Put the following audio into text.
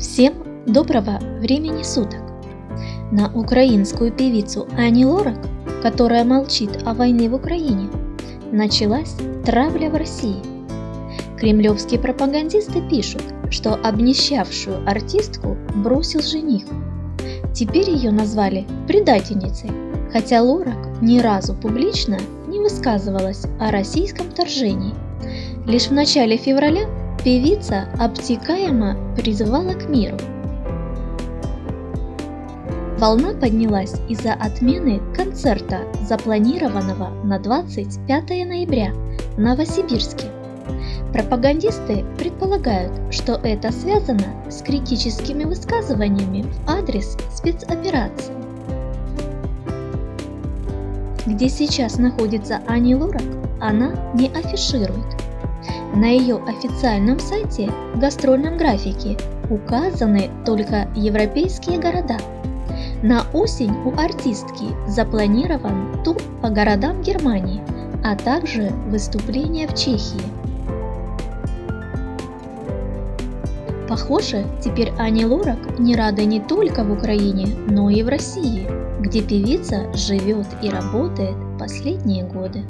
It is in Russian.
Всем доброго времени суток! На украинскую певицу Ани Лорак, которая молчит о войне в Украине, началась травля в России. Кремлевские пропагандисты пишут, что обнищавшую артистку бросил жених. Теперь ее назвали предательницей, хотя Лорак ни разу публично не высказывалась о российском вторжении. Лишь в начале февраля Певица обтекаемо призывала к миру. Волна поднялась из-за отмены концерта, запланированного на 25 ноября в Новосибирске. Пропагандисты предполагают, что это связано с критическими высказываниями в адрес спецоперации. Где сейчас находится Ани Лорак, она не афиширует. На ее официальном сайте в гастрольном графике указаны только европейские города. На осень у артистки запланирован тур по городам Германии, а также выступления в Чехии. Похоже, теперь Ани Лорак не рада не только в Украине, но и в России, где певица живет и работает последние годы.